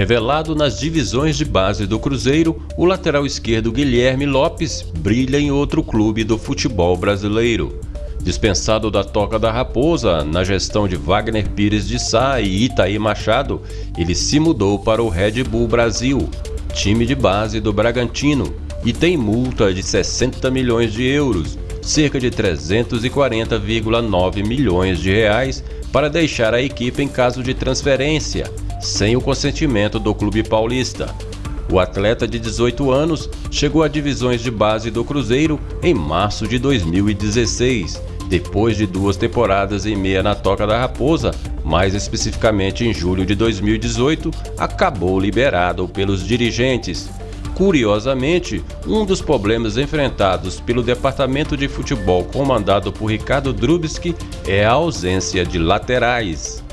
Revelado nas divisões de base do Cruzeiro, o lateral esquerdo Guilherme Lopes brilha em outro clube do futebol brasileiro. Dispensado da Toca da Raposa na gestão de Wagner Pires de Sá e Itaí Machado, ele se mudou para o Red Bull Brasil, time de base do Bragantino, e tem multa de 60 milhões de euros, cerca de 340,9 milhões de reais, para deixar a equipe em caso de transferência sem o consentimento do clube paulista. O atleta de 18 anos chegou a divisões de base do Cruzeiro em março de 2016, depois de duas temporadas e meia na Toca da Raposa, mais especificamente em julho de 2018, acabou liberado pelos dirigentes. Curiosamente, um dos problemas enfrentados pelo departamento de futebol comandado por Ricardo Drubski é a ausência de laterais.